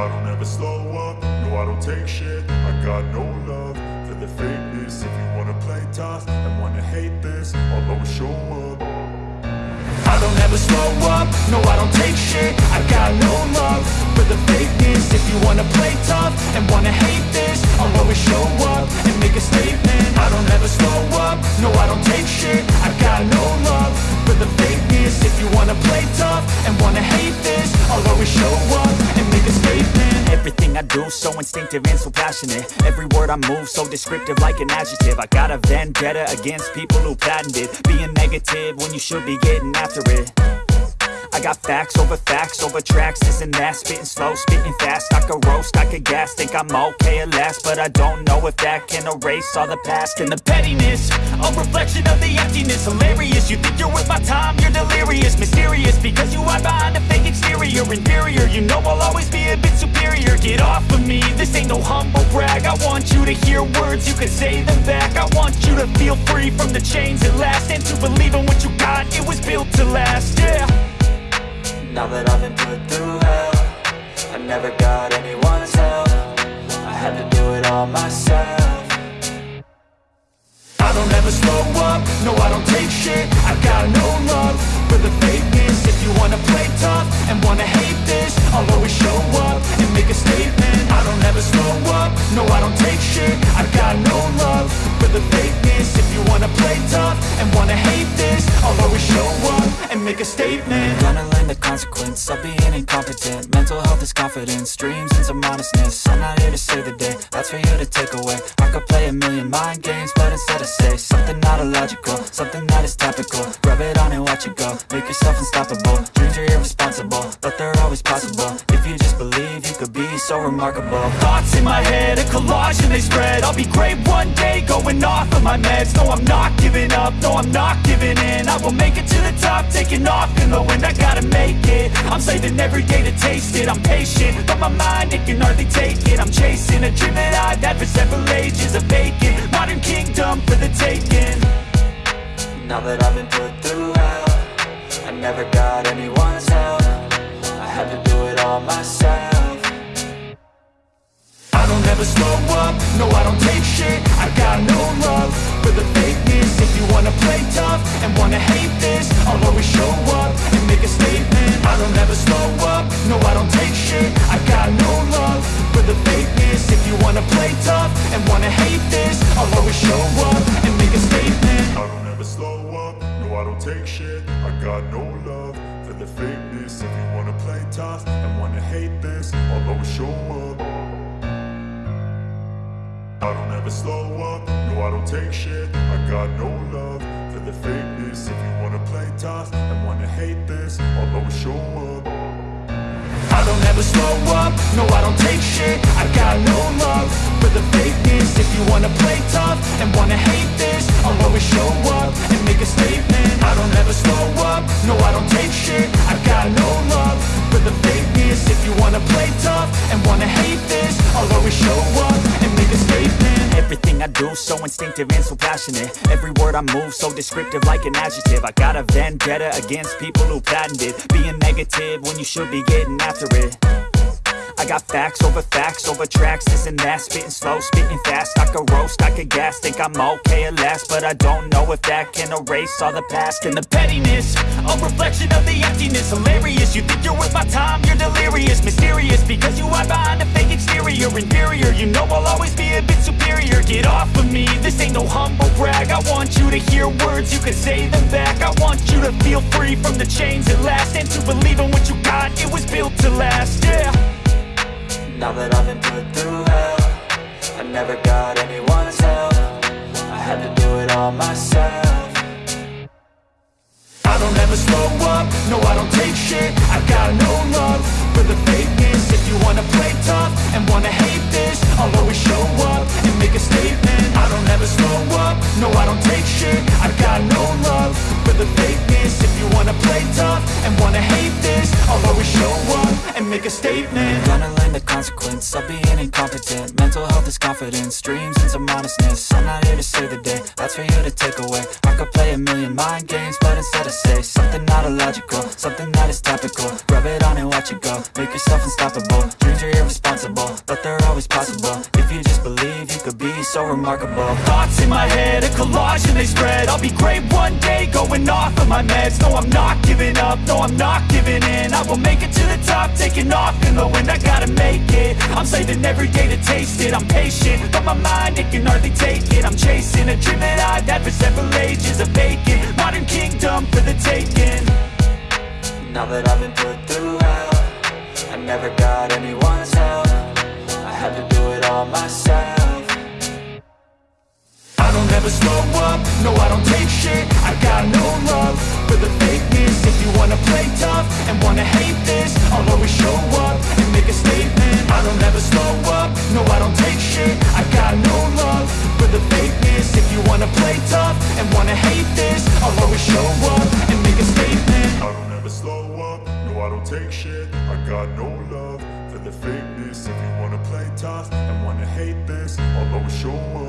I don't ever slow up, no I don't take shit. I got no love for the fakeness. If you wanna play tough and wanna hate this I'll always show up. I don't ever slow up, so instinctive and so passionate. Every word I move so descriptive like an adjective. I got a vendetta against people who patented Being negative when you should be getting after it. I got facts over facts over tracks, this and that Spitting slow, spitting fast, I could roast, I could gas Think I'm okay at last, but I don't know if that can erase all the past. And the pettiness, a reflection of the emptiness Hilarious, you think you're worth my time, you're delirious. Mysterious, because you hide behind a fake exterior. Inferior, you know I'll always no humble brag. I want you to hear words, you can say them back. I want you to feel free from the chains at last And to believe in what you got, it was built to last, yeah. Now that I've been put through hell I never got anyone's help. I had to do it all myself. I don't ever slow up, no I don't take shit. I've got no love for the fakeness. If you wanna play tough and wanna hate this I'll always show up and make a statement the fakeness If you wanna play tough and wanna hate this I'll always show up and make a statement. Gonna learn the consequence of being incompetent. Mental health is confidence, dreams and some honestness I'm not here to save the day, that's for you to take away. I could play a million mind games, but instead I say Something not illogical, something that is topical. Rub it on and watch it go, make yourself unstoppable. Dreams are irresponsible, but they're always possible remarkable Thoughts in my head, a collage and they spread. I'll be great one day, going off of my meds. No, I'm not giving up, no, I'm not giving in. I will make it to the top, taking off in the wind. I gotta make it, I'm saving every day to taste it. I'm patient, but my mind, it can hardly take it. I'm chasing a dream that I've had for several ages A vacant, modern kingdom for the taking. Now that I've been put through hell I never got anyone's help. I had to do it all myself I don't ever slow up, no I don't take shit. I got no love for the fakeness. If you wanna play tough and wanna hate this I'll always show up and make a statement. I don't ever slow up, no I don't take shit. I got no love for the fakeness. If you wanna play tough and wanna hate this I'll always show up and make a statement. I don't ever slow up, no I don't take shit. I got no love for the fakeness. If you wanna play tough and wanna hate this I'll always show up I don't ever slow up, no I don't take shit. I got no love for the fakeness. If you wanna play tough and wanna hate this I'll always show up. I don't ever slow up, no I don't take shit. I got no love for the fakeness. If you wanna play tough and wanna hate this I'll always show up and make a statement. I don't ever slow up, no I don't take shit. I got no love for the fakeness. If you wanna play tough and wanna hate this I'll always show up Everything I do so instinctive and so passionate. Every word I move so descriptive like an adjective. I got a vendetta against people who patented Being negative when you should be getting after it. I got facts over facts over tracks, this and that. Spitting slow, spitting fast, I could roast, I could gas Think I'm okay at last, but I don't know if that can erase all the past And the pettiness, a reflection of the emptiness. Hilarious, you think you're worth my time, you're delirious. Mysterious, humble brag. I want you to hear words, you can say them back. I want you to feel free from the chains at last And to believe in what you got, it was built to last, yeah. Now that I've been put through hell I never got anyone's help. I had to do it all myself statement Gonna learn the consequence of being incompetent. Mental health is confidence, dreams is topical. Rub it on and watch it go. Make yourself unstoppable. Dreams are irresponsible But they're always possible. If you just believe You could be so remarkable. Thoughts in my head A collage and they spread. I'll be great one day Going off of my meds. No, I'm not giving up. No, I'm not giving in. I will make it to the top Taking off in the wind. I gotta make it. I'm saving every day to taste it. I'm patient But my mind, it can hardly take it. I'm chasing a dream that I've had for several ages. Of age that I've been put I never got anyone's help. I had to do it all myself. I don't ever slow up, no I don't take shit. I got no love for the fakeness. If you wanna play tough and wanna hate this I'll always show up and make a statement. I don't ever slow up, no I don't take shit. I got no love for the fakeness. If you wanna play tough and wanna hate this I'll always show up and make a statement. I don't ever slow I don't take shit. I got no love for the fakeness. If you wanna play tough and wanna hate this I'll always show up